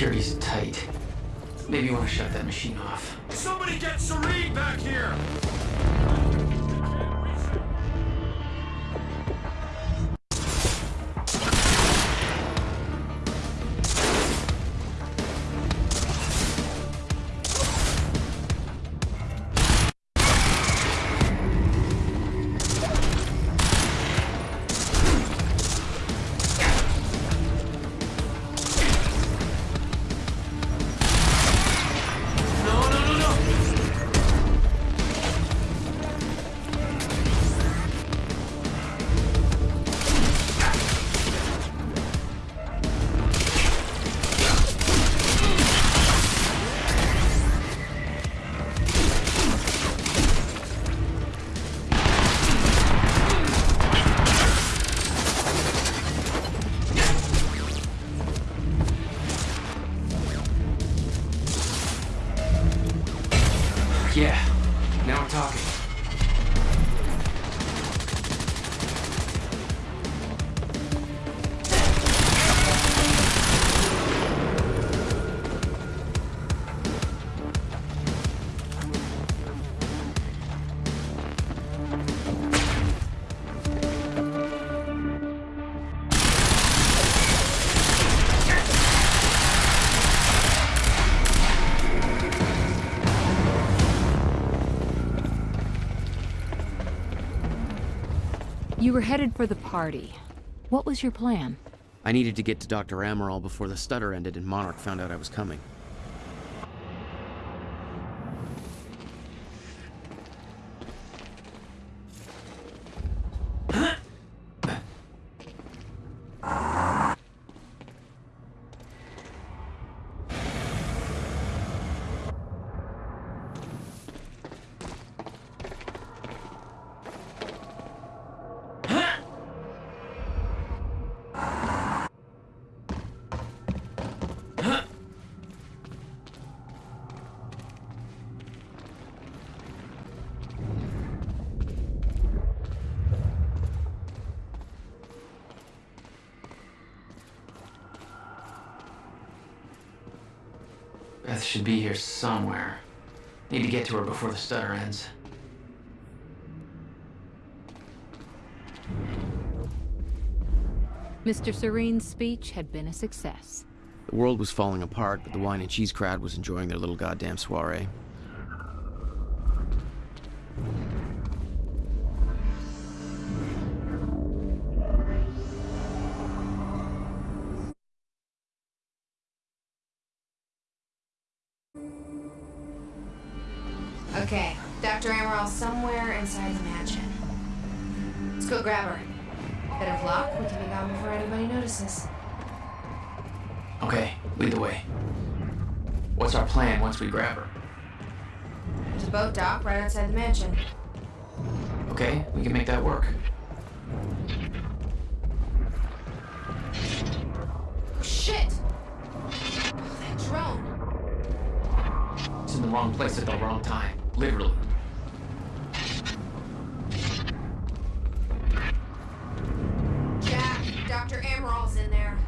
Security's tight. Maybe you want to shut that machine off. Somebody get Serene back here! You were headed for the party. What was your plan? I needed to get to Dr. Amaral before the stutter ended and Monarch found out I was coming. Beth should be here somewhere. Need to get to her before the stutter ends. Mr. Serene's speech had been a success. The world was falling apart, but the wine and cheese crowd was enjoying their little goddamn soiree. Okay, Dr. Amaral somewhere inside the mansion. Let's go grab her. Bit of luck, we can be gone before anybody notices. Okay, lead the way. What's our plan once we grab her? There's a boat dock right outside the mansion. Okay, we can make that work. Oh, shit! Oh, that drone. It's in the wrong place at the wrong time. Literally. Jack, Dr. Amaral's in there.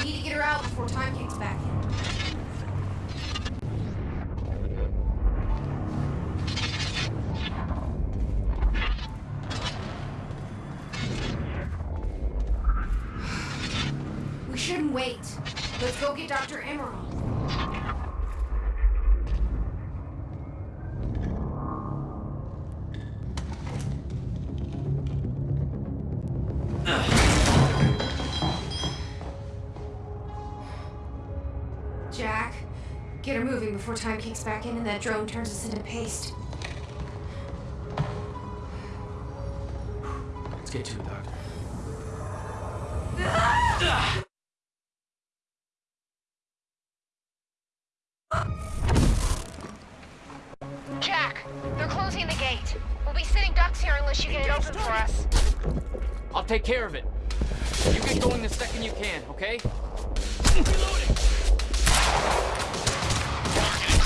We need to get her out before time kicks back in. We shouldn't wait. Let's go get Dr. Amaral. Get her moving before time kicks back in and that drone turns us into paste. Let's get to it, Doctor. Jack, they're closing the gate. We'll be sitting ducks here unless you get it open for us. I'll take care of it. You get going the second you can, okay?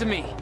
to me.